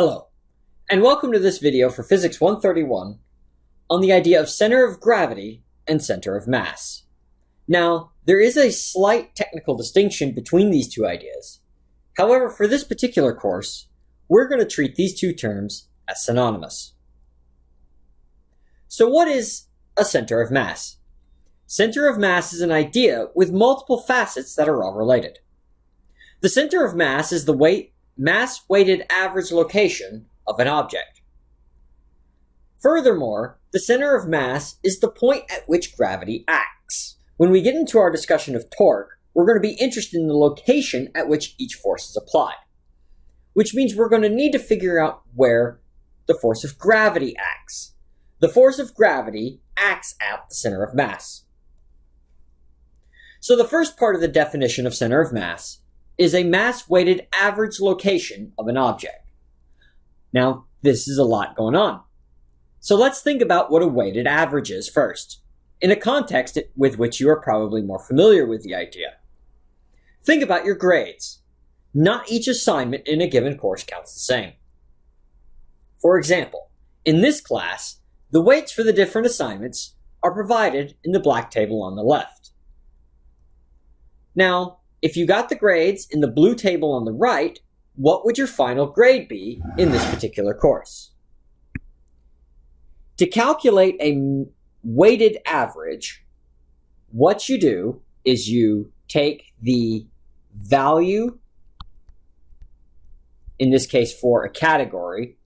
Hello, and welcome to this video for Physics 131 on the idea of center of gravity and center of mass. Now, there is a slight technical distinction between these two ideas. However, for this particular course, we're going to treat these two terms as synonymous. So what is a center of mass? Center of mass is an idea with multiple facets that are all related. The center of mass is the weight mass-weighted average location of an object. Furthermore, the center of mass is the point at which gravity acts. When we get into our discussion of torque, we're going to be interested in the location at which each force is applied, which means we're going to need to figure out where the force of gravity acts. The force of gravity acts at the center of mass. So the first part of the definition of center of mass is a mass-weighted average location of an object. Now, this is a lot going on. So let's think about what a weighted average is first, in a context with which you are probably more familiar with the idea. Think about your grades. Not each assignment in a given course counts the same. For example, in this class, the weights for the different assignments are provided in the black table on the left. Now, if you got the grades in the blue table on the right, what would your final grade be in this particular course? To calculate a weighted average, what you do is you take the value, in this case for a category,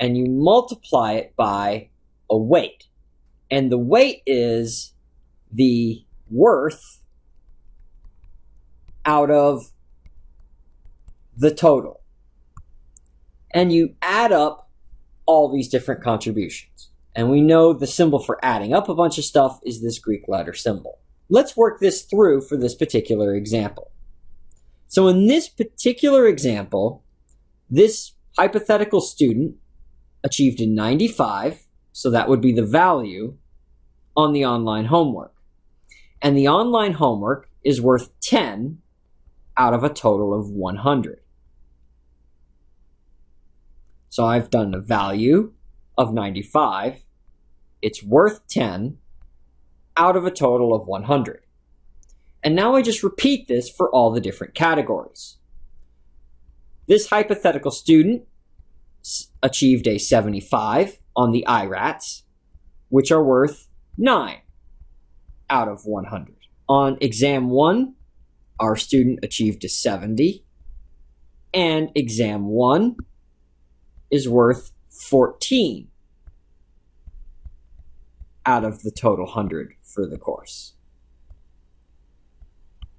and you multiply it by a weight. And the weight is the worth out of the total. And you add up all these different contributions. And we know the symbol for adding up a bunch of stuff is this Greek letter symbol. Let's work this through for this particular example. So in this particular example, this hypothetical student achieved a 95, so that would be the value on the online homework. And the online homework is worth 10 out of a total of 100. So I've done a value of 95. It's worth 10 out of a total of 100. And now I just repeat this for all the different categories. This hypothetical student achieved a 75 on the IRATs, which are worth 9 out of 100. On exam 1, our student achieved a 70, and exam 1 is worth 14 out of the total 100 for the course.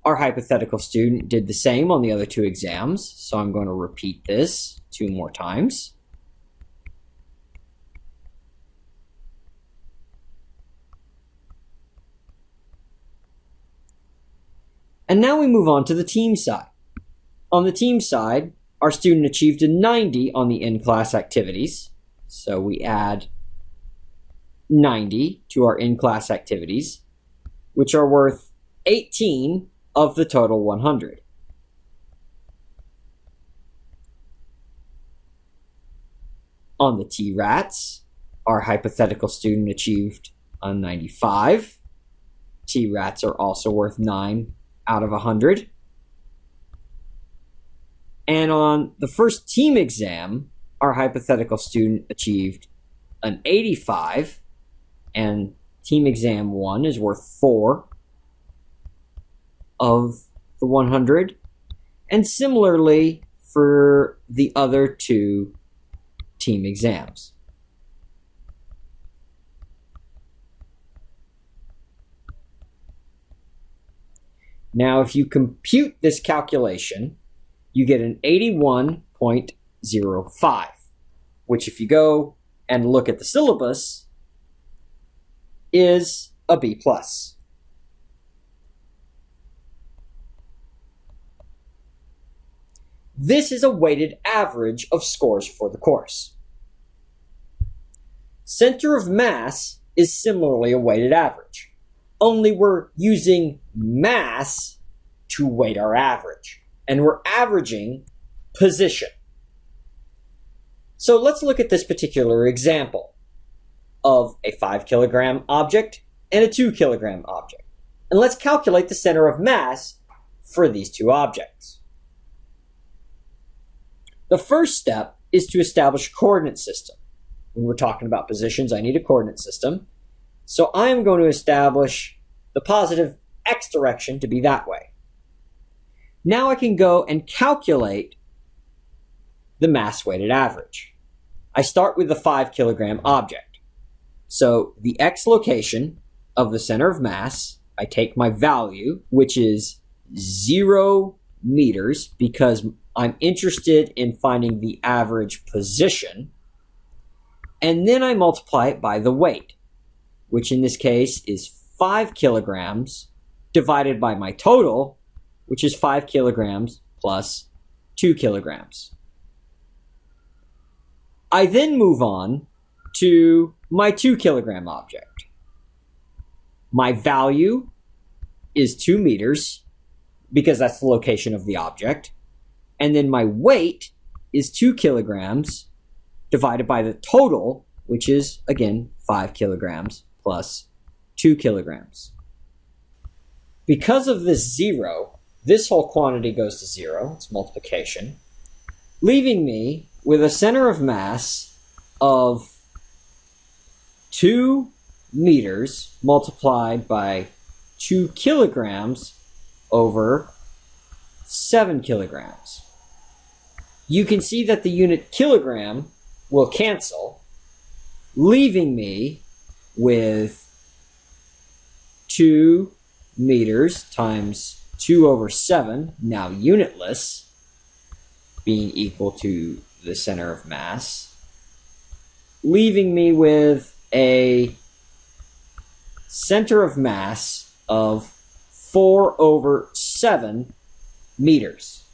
Our hypothetical student did the same on the other two exams, so I'm going to repeat this two more times. And now we move on to the team side. On the team side, our student achieved a 90 on the in-class activities. So we add 90 to our in-class activities, which are worth 18 of the total 100. On the T-RATs, our hypothetical student achieved a 95. T-RATs are also worth 9 out of 100. And on the first team exam, our hypothetical student achieved an 85, and team exam 1 is worth 4 of the 100. And similarly for the other two team exams. Now, if you compute this calculation, you get an 81.05, which if you go and look at the syllabus, is a B plus. This is a weighted average of scores for the course. Center of mass is similarly a weighted average only we're using mass to weight our average. And we're averaging position. So let's look at this particular example of a 5 kilogram object and a 2 kilogram object. And let's calculate the center of mass for these two objects. The first step is to establish a coordinate system. When we're talking about positions, I need a coordinate system. So I am going to establish the positive x direction to be that way. Now I can go and calculate the mass weighted average. I start with the 5 kilogram object. So the x location of the center of mass, I take my value, which is 0 meters, because I'm interested in finding the average position. And then I multiply it by the weight, which in this case is 5 kilograms divided by my total, which is 5 kilograms plus 2 kilograms. I then move on to my 2 kilogram object. My value is 2 meters because that's the location of the object. And then my weight is 2 kilograms divided by the total, which is, again, 5 kilograms plus 2 kilograms. Because of this zero, this whole quantity goes to zero, it's multiplication, leaving me with a center of mass of 2 meters multiplied by 2 kilograms over 7 kilograms. You can see that the unit kilogram will cancel, leaving me with 2 meters times 2 over 7, now unitless, being equal to the center of mass, leaving me with a center of mass of 4 over 7 meters.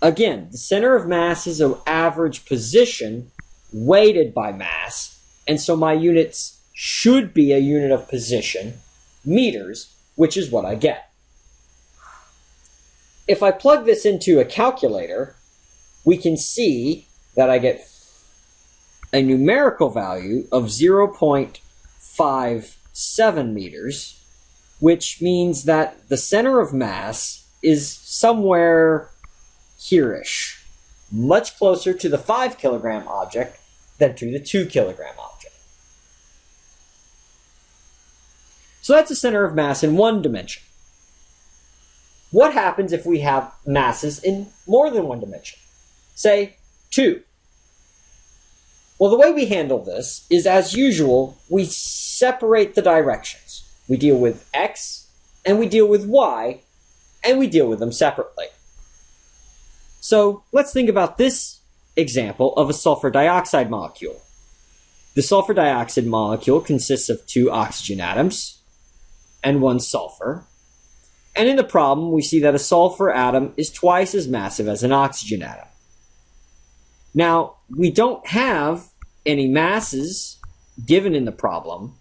Again, the center of mass is an average position weighted by mass, and so my units should be a unit of position, meters, which is what I get. If I plug this into a calculator, we can see that I get a numerical value of 0.57 meters, which means that the center of mass is somewhere here-ish, much closer to the 5 kilogram object than to the 2 kilogram object. So that's the center of mass in one dimension. What happens if we have masses in more than one dimension? Say, 2. Well, the way we handle this is, as usual, we separate the directions. We deal with x and we deal with y, and we deal with them separately. So let's think about this example of a sulfur dioxide molecule. The sulfur dioxide molecule consists of two oxygen atoms and one sulfur. And in the problem, we see that a sulfur atom is twice as massive as an oxygen atom. Now, we don't have any masses given in the problem,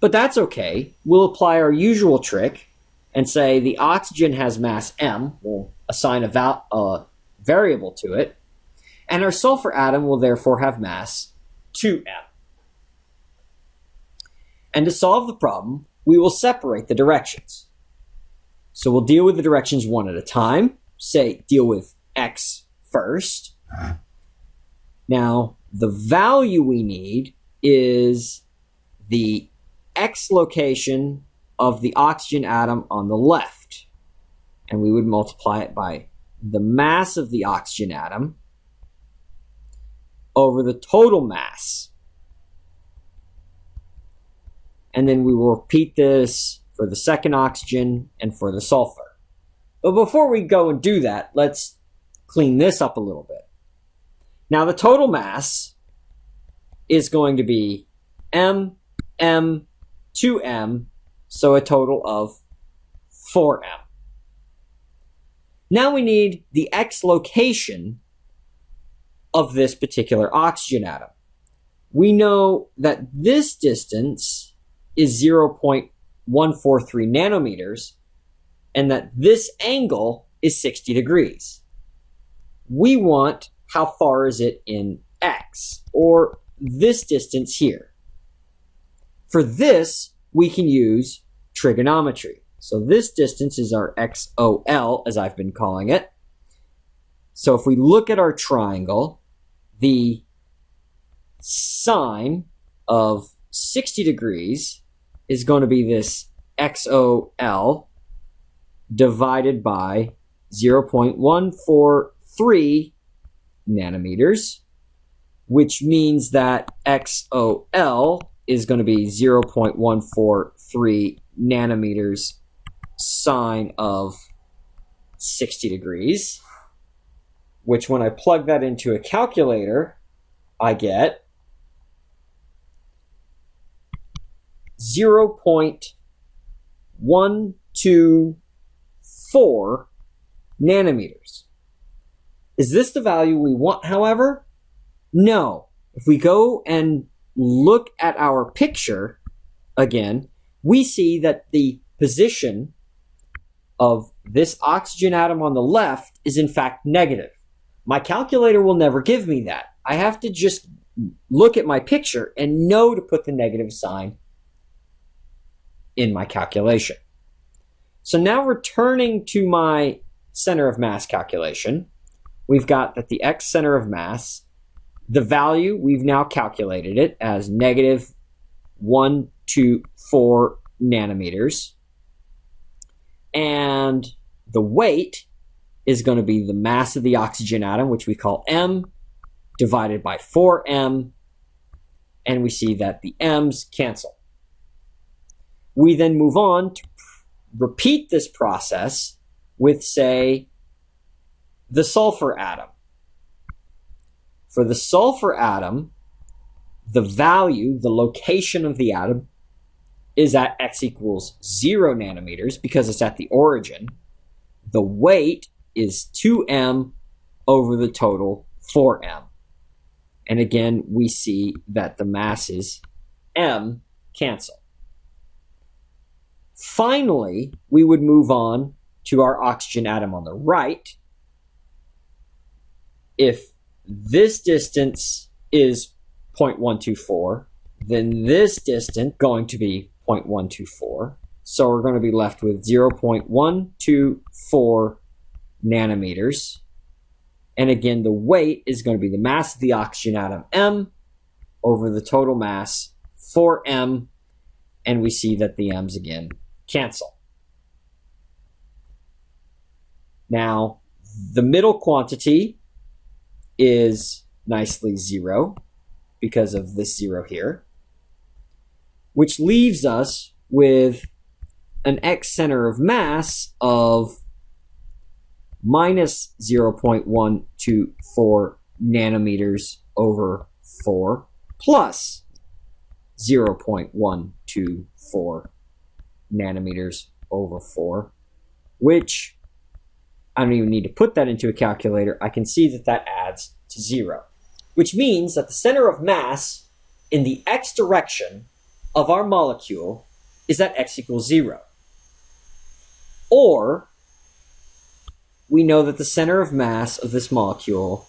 but that's okay. We'll apply our usual trick and say the oxygen has mass m. We'll assign a, a variable to it. And our sulfur atom will therefore have mass 2m. And to solve the problem, we will separate the directions. So we'll deal with the directions one at a time. Say, deal with x first. Now, the value we need is the x location of the oxygen atom on the left. And we would multiply it by the mass of the oxygen atom over the total mass. And then we will repeat this for the second oxygen and for the sulfur. But before we go and do that, let's clean this up a little bit. Now the total mass is going to be m, m, 2m, so a total of 4m. Now we need the x location of this particular oxygen atom. We know that this distance is 0.143 nanometers and that this angle is 60 degrees. We want how far is it in x, or this distance here. For this, we can use trigonometry. So this distance is our XOL, as I've been calling it. So if we look at our triangle, the sine of 60 degrees is going to be this XOL divided by 0.143 nanometers, which means that XOL is going to be 0.143 nanometers sine of 60 degrees, which when I plug that into a calculator, I get 0.124 nanometers. Is this the value we want, however? No. If we go and look at our picture again, we see that the position of this oxygen atom on the left is in fact negative. My calculator will never give me that. I have to just look at my picture and know to put the negative sign in my calculation. So now returning to my center of mass calculation, we've got that the x center of mass, the value, we've now calculated it as negative 124 nanometers. And the weight is going to be the mass of the oxygen atom, which we call m, divided by 4m. And we see that the m's cancel. We then move on to repeat this process with, say, the sulfur atom. For the sulfur atom, the value, the location of the atom, is at x equals 0 nanometers because it's at the origin. The weight is 2m over the total 4m. And again, we see that the masses m cancel. Finally, we would move on to our oxygen atom on the right. If this distance is 0.124, then this distance going to be 0.124. So we're going to be left with 0.124 nanometers. And again, the weight is going to be the mass of the oxygen atom, m, over the total mass, 4m. And we see that the m's again cancel. Now, the middle quantity is nicely zero because of this zero here, which leaves us with an x center of mass of minus 0.124 nanometers over 4 plus 0.124 nanometers over 4, which I don't even need to put that into a calculator. I can see that that adds to 0, which means that the center of mass in the x direction of our molecule is at x equals 0. Or we know that the center of mass of this molecule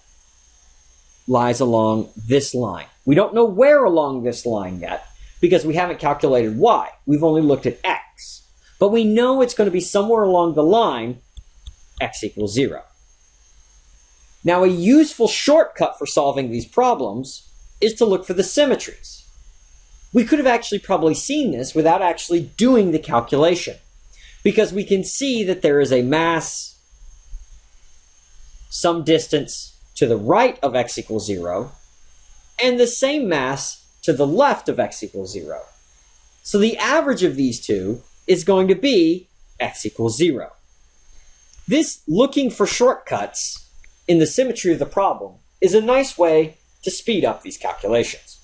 lies along this line. We don't know where along this line yet because we haven't calculated y. We've only looked at x. But we know it's going to be somewhere along the line x equals 0. Now, a useful shortcut for solving these problems is to look for the symmetries. We could have actually probably seen this without actually doing the calculation because we can see that there is a mass some distance to the right of x equals 0 and the same mass to the left of x equals 0. So the average of these two is going to be x equals 0. This looking for shortcuts in the symmetry of the problem is a nice way to speed up these calculations.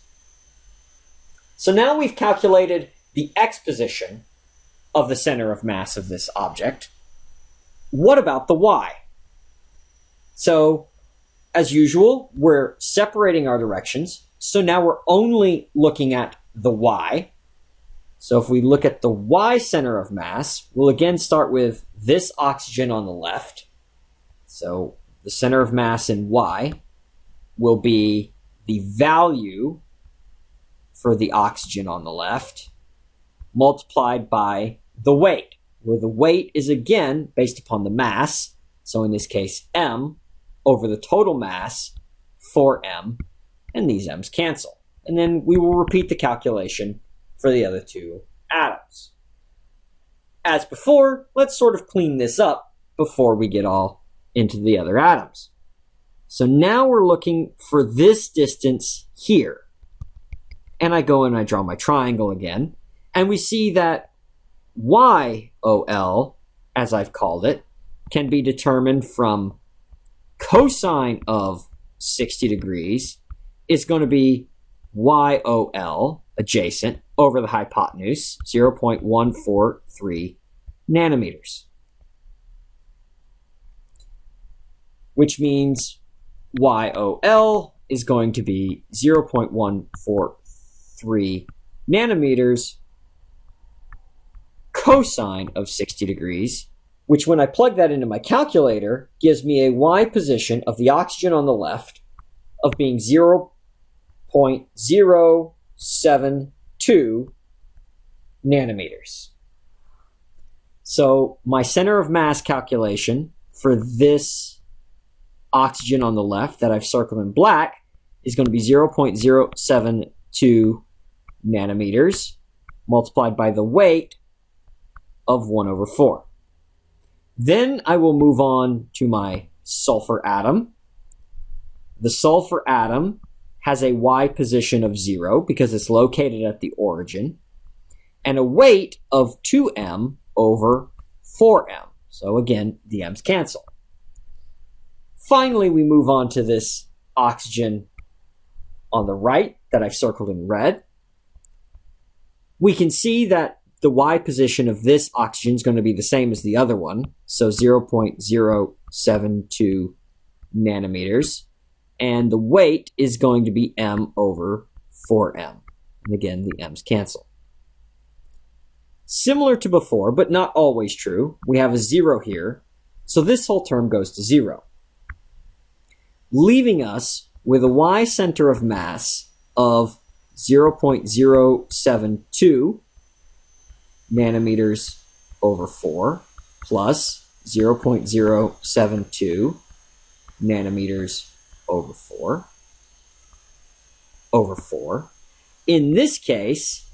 So now we've calculated the x position of the center of mass of this object. What about the y? So, as usual, we're separating our directions. So now we're only looking at the y. So if we look at the y center of mass, we'll again start with this oxygen on the left. So the center of mass in y will be the value for the oxygen on the left multiplied by the weight, where the weight is again based upon the mass. So in this case, m over the total mass, 4m, and these m's cancel. And then we will repeat the calculation for the other two atoms. As before, let's sort of clean this up before we get all into the other atoms. So now we're looking for this distance here. And I go and I draw my triangle again. And we see that YOL, as I've called it, can be determined from cosine of 60 degrees is going to be YOL, adjacent, over the hypotenuse, 0.143 nanometers. Which means YOL is going to be 0.143 nanometers cosine of 60 degrees, which when I plug that into my calculator gives me a Y position of the oxygen on the left of being 0.072 nanometers. So my center of mass calculation for this oxygen on the left that I've circled in black is going to be 0.072 nanometers multiplied by the weight of 1 over 4. Then I will move on to my sulfur atom. The sulfur atom has a Y position of 0 because it's located at the origin, and a weight of 2m over 4m. So again, the m's cancel. Finally, we move on to this oxygen on the right that I've circled in red. We can see that the Y position of this oxygen is going to be the same as the other one, so 0.072 nanometers. And the weight is going to be m over 4m. And again, the m's cancel. Similar to before, but not always true, we have a zero here, so this whole term goes to zero. Leaving us with a Y center of mass of 0.072 nanometers over 4 plus 0.072 nanometers over 4 over 4. In this case,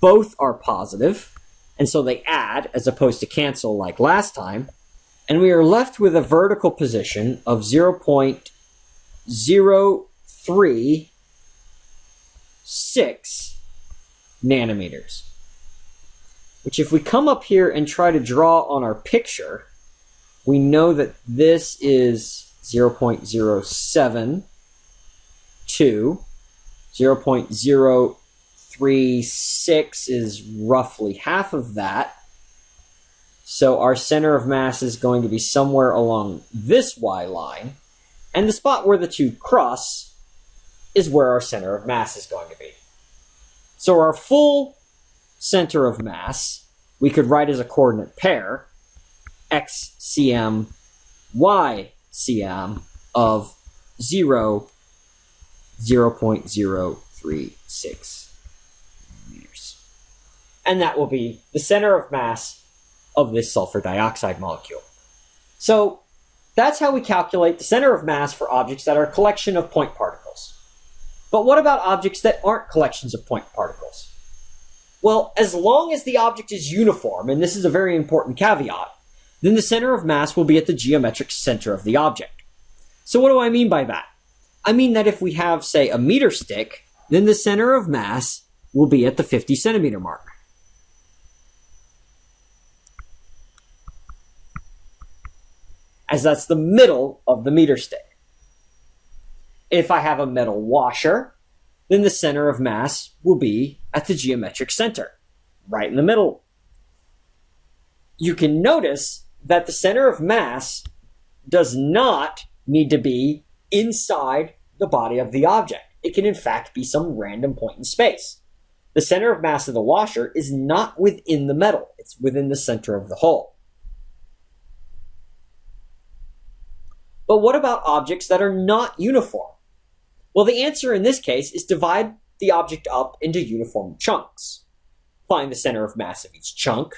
both are positive, and so they add as opposed to cancel like last time, and we are left with a vertical position of 0.036 nanometers which if we come up here and try to draw on our picture, we know that this is 0.072, 0.036 is roughly half of that. So our center of mass is going to be somewhere along this y line, and the spot where the two cross is where our center of mass is going to be. So our full center of mass, we could write as a coordinate pair x cm y cm of 0 0.036 meters. And that will be the center of mass of this sulfur dioxide molecule. So that's how we calculate the center of mass for objects that are a collection of point particles. But what about objects that aren't collections of point particles? Well, as long as the object is uniform, and this is a very important caveat, then the center of mass will be at the geometric center of the object. So what do I mean by that? I mean that if we have, say, a meter stick, then the center of mass will be at the 50 centimeter mark. As that's the middle of the meter stick. If I have a metal washer, then the center of mass will be at the geometric center, right in the middle. You can notice that the center of mass does not need to be inside the body of the object. It can in fact be some random point in space. The center of mass of the washer is not within the metal, it's within the center of the hole. But what about objects that are not uniform? Well, the answer in this case is divide the object up into uniform chunks. Find the center of mass of each chunk,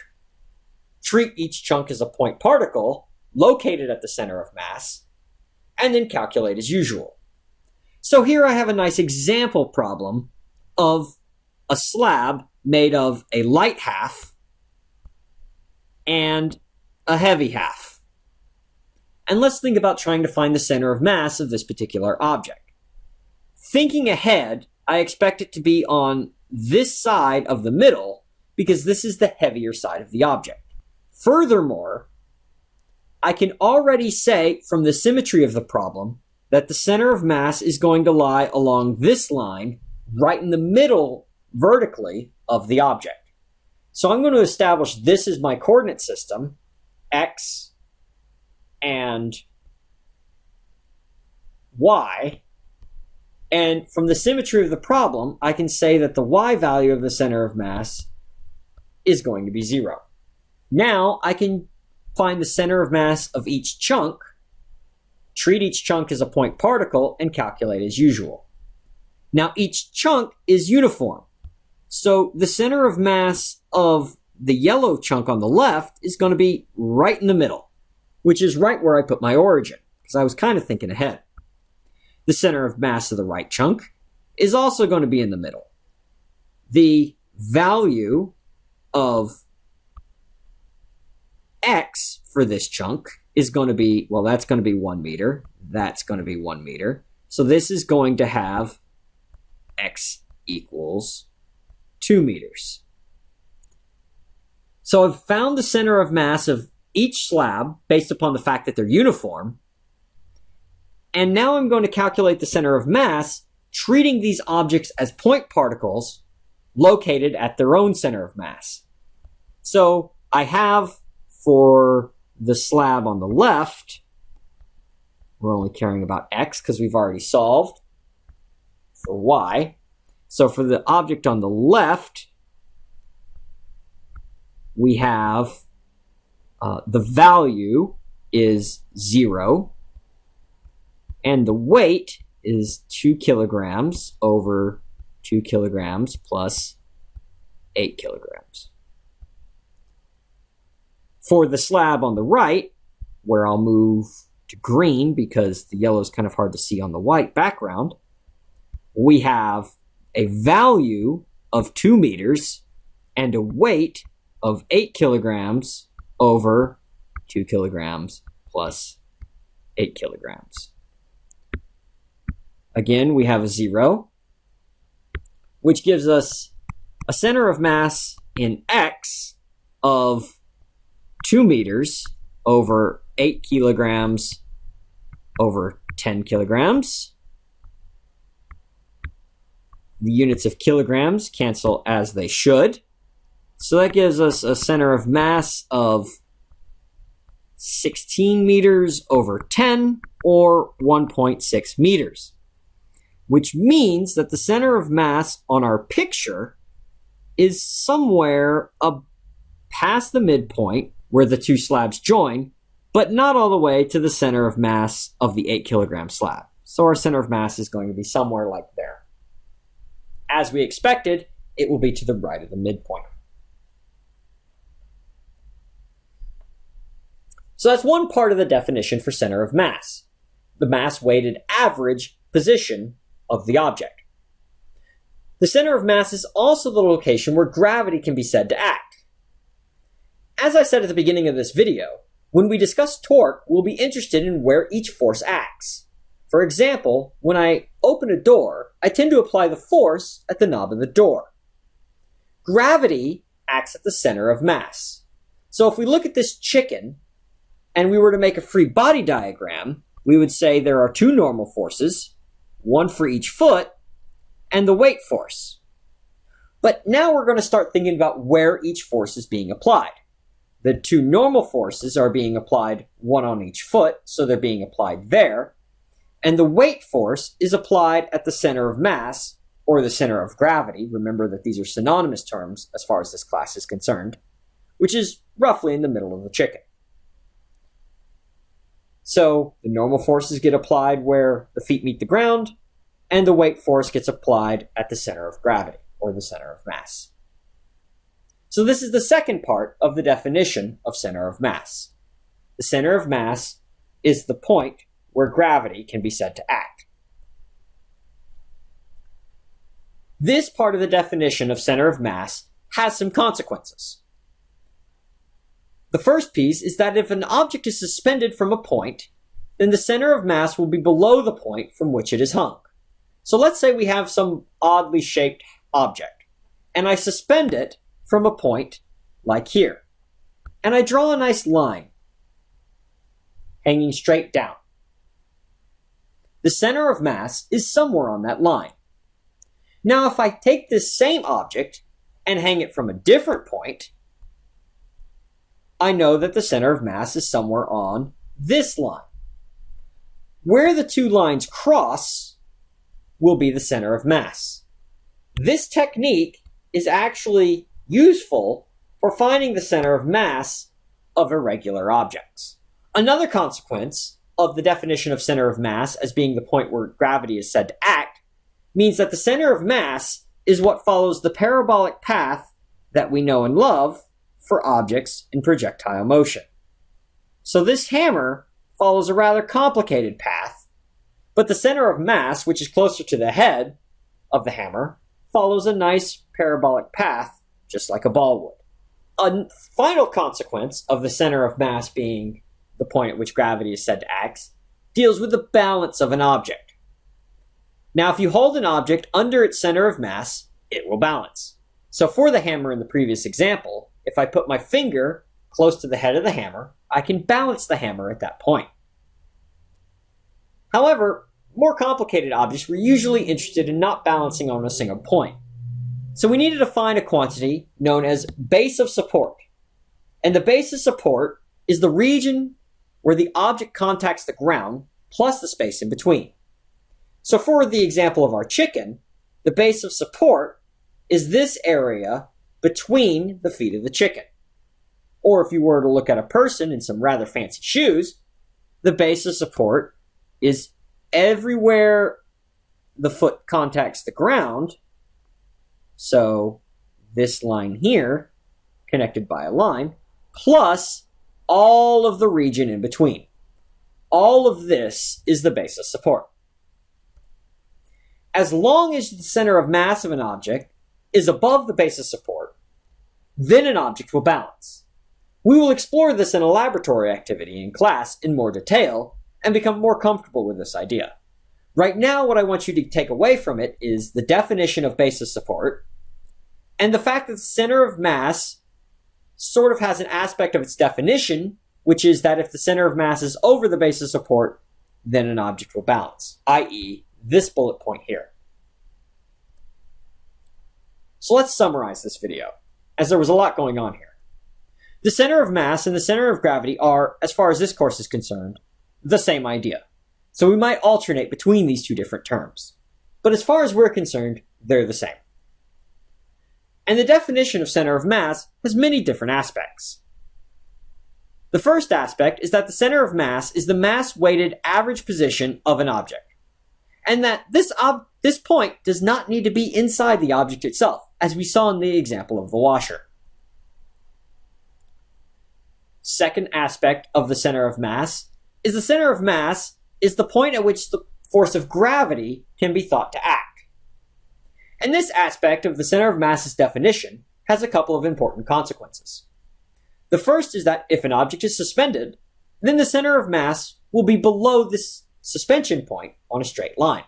treat each chunk as a point particle located at the center of mass, and then calculate as usual. So here I have a nice example problem of a slab made of a light half and a heavy half. And let's think about trying to find the center of mass of this particular object. Thinking ahead, I expect it to be on this side of the middle because this is the heavier side of the object. Furthermore, I can already say from the symmetry of the problem that the center of mass is going to lie along this line right in the middle vertically of the object. So I'm going to establish this is my coordinate system, x and y. And from the symmetry of the problem, I can say that the y value of the center of mass is going to be zero. Now I can find the center of mass of each chunk treat each chunk as a point particle, and calculate as usual. Now, each chunk is uniform. So the center of mass of the yellow chunk on the left is going to be right in the middle, which is right where I put my origin, because I was kind of thinking ahead. The center of mass of the right chunk is also going to be in the middle. The value of x for this chunk is going to be, well, that's going to be one meter. That's going to be one meter. So this is going to have x equals two meters. So I've found the center of mass of each slab based upon the fact that they're uniform. And now I'm going to calculate the center of mass, treating these objects as point particles located at their own center of mass. So I have for the slab on the left, we're only caring about x because we've already solved for y. So for the object on the left, we have uh, the value is 0, and the weight is 2 kilograms over 2 kilograms plus 8 kilograms. For the slab on the right, where I'll move to green because the yellow is kind of hard to see on the white background, we have a value of 2 meters and a weight of 8 kilograms over 2 kilograms plus 8 kilograms. Again, we have a 0, which gives us a center of mass in x of 2 meters over 8 kilograms over 10 kilograms. The units of kilograms cancel as they should. So that gives us a center of mass of 16 meters over 10 or 1.6 meters, which means that the center of mass on our picture is somewhere past the midpoint where the two slabs join, but not all the way to the center of mass of the 8 kilogram slab. So our center of mass is going to be somewhere like there. As we expected, it will be to the right of the midpoint. So that's one part of the definition for center of mass, the mass weighted average position of the object. The center of mass is also the location where gravity can be said to act. As I said at the beginning of this video, when we discuss torque, we'll be interested in where each force acts. For example, when I open a door, I tend to apply the force at the knob of the door. Gravity acts at the center of mass. So if we look at this chicken, and we were to make a free body diagram, we would say there are two normal forces, one for each foot, and the weight force. But now we're going to start thinking about where each force is being applied. The two normal forces are being applied one on each foot, so they're being applied there. And the weight force is applied at the center of mass, or the center of gravity. Remember that these are synonymous terms as far as this class is concerned, which is roughly in the middle of the chicken. So the normal forces get applied where the feet meet the ground, and the weight force gets applied at the center of gravity, or the center of mass. So this is the second part of the definition of center of mass. The center of mass is the point where gravity can be said to act. This part of the definition of center of mass has some consequences. The first piece is that if an object is suspended from a point, then the center of mass will be below the point from which it is hung. So let's say we have some oddly shaped object, and I suspend it from a point like here. And I draw a nice line hanging straight down. The center of mass is somewhere on that line. Now, if I take this same object and hang it from a different point, I know that the center of mass is somewhere on this line. Where the two lines cross will be the center of mass. This technique is actually useful for finding the center of mass of irregular objects. Another consequence of the definition of center of mass as being the point where gravity is said to act means that the center of mass is what follows the parabolic path that we know and love for objects in projectile motion. So this hammer follows a rather complicated path, but the center of mass, which is closer to the head of the hammer, follows a nice parabolic path, just like a ball would. A final consequence of the center of mass being the point at which gravity is said to act deals with the balance of an object. Now, if you hold an object under its center of mass, it will balance. So for the hammer in the previous example, if I put my finger close to the head of the hammer, I can balance the hammer at that point. However, more complicated objects were usually interested in not balancing on a single point. So we needed to find a quantity known as base of support. And the base of support is the region where the object contacts the ground plus the space in between. So for the example of our chicken, the base of support is this area between the feet of the chicken. Or if you were to look at a person in some rather fancy shoes, the base of support is everywhere the foot contacts the ground. So this line here, connected by a line, plus all of the region in between. All of this is the base of support. As long as the center of mass of an object is above the base of support, then an object will balance. We will explore this in a laboratory activity in class in more detail and become more comfortable with this idea. Right now, what I want you to take away from it is the definition of basis support and the fact that the center of mass sort of has an aspect of its definition, which is that if the center of mass is over the base of support, then an object will balance, i.e., this bullet point here. So let's summarize this video, as there was a lot going on here. The center of mass and the center of gravity are, as far as this course is concerned, the same idea. So we might alternate between these two different terms. But as far as we're concerned, they're the same. And the definition of center of mass has many different aspects. The first aspect is that the center of mass is the mass-weighted average position of an object and that this, this point does not need to be inside the object itself, as we saw in the example of the washer. Second aspect of the center of mass is the center of mass is the point at which the force of gravity can be thought to act. And this aspect of the center of mass's definition has a couple of important consequences. The first is that if an object is suspended, then the center of mass will be below this suspension point on a straight line.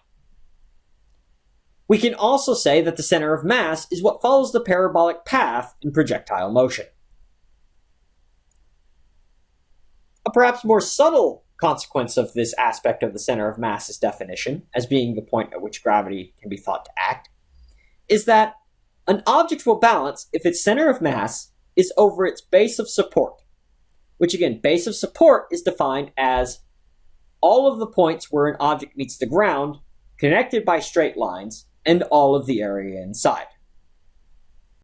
We can also say that the center of mass is what follows the parabolic path in projectile motion. A perhaps more subtle consequence of this aspect of the center of mass's definition, as being the point at which gravity can be thought to act, is that an object will balance if its center of mass is over its base of support, which again, base of support is defined as all of the points where an object meets the ground, connected by straight lines, and all of the area inside.